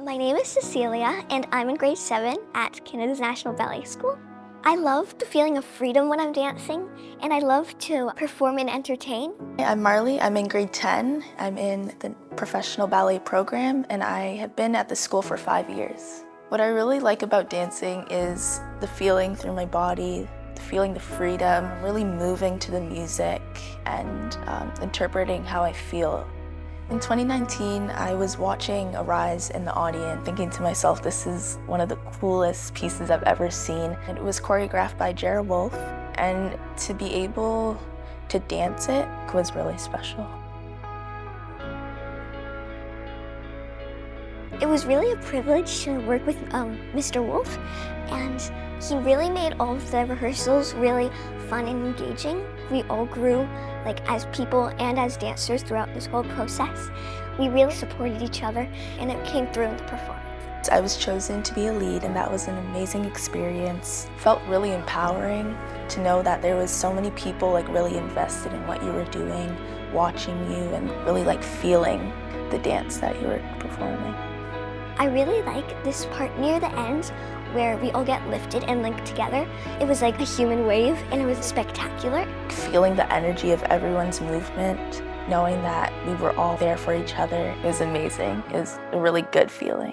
My name is Cecilia, and I'm in grade 7 at Canada's National Ballet School. I love the feeling of freedom when I'm dancing, and I love to perform and entertain. I'm Marley. I'm in grade 10. I'm in the professional ballet program, and I have been at the school for five years. What I really like about dancing is the feeling through my body, feeling the freedom, really moving to the music, and um, interpreting how I feel. In 2019, I was watching Arise in the audience, thinking to myself, this is one of the coolest pieces I've ever seen. It was choreographed by Jera Wolfe, and to be able to dance it was really special. It was really a privilege to work with um, Mr. Wolfe, and he really made all of the rehearsals really fun and engaging. We all grew like as people and as dancers throughout this whole process. We really supported each other, and it came through in the performance. I was chosen to be a lead and that was an amazing experience. Felt really empowering to know that there was so many people like really invested in what you were doing, watching you and really like feeling the dance that you were performing. I really like this part near the end where we all get lifted and linked together. It was like a human wave and it was spectacular. Feeling the energy of everyone's movement, knowing that we were all there for each other was amazing. It was a really good feeling.